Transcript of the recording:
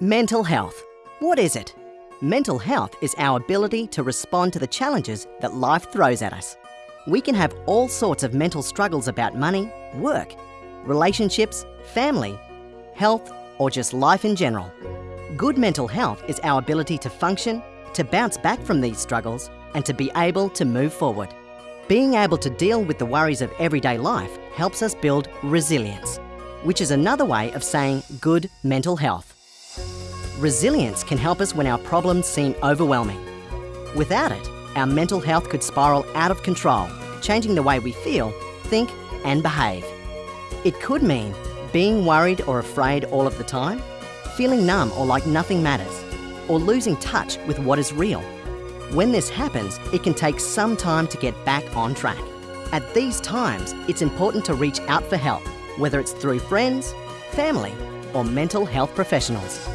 Mental health. What is it? Mental health is our ability to respond to the challenges that life throws at us. We can have all sorts of mental struggles about money, work, relationships, family, health, or just life in general. Good mental health is our ability to function, to bounce back from these struggles, and to be able to move forward. Being able to deal with the worries of everyday life helps us build resilience, which is another way of saying good mental health. Resilience can help us when our problems seem overwhelming. Without it, our mental health could spiral out of control, changing the way we feel, think, and behave. It could mean being worried or afraid all of the time, feeling numb or like nothing matters, or losing touch with what is real. When this happens, it can take some time to get back on track. At these times, it's important to reach out for help, whether it's through friends, family, or mental health professionals.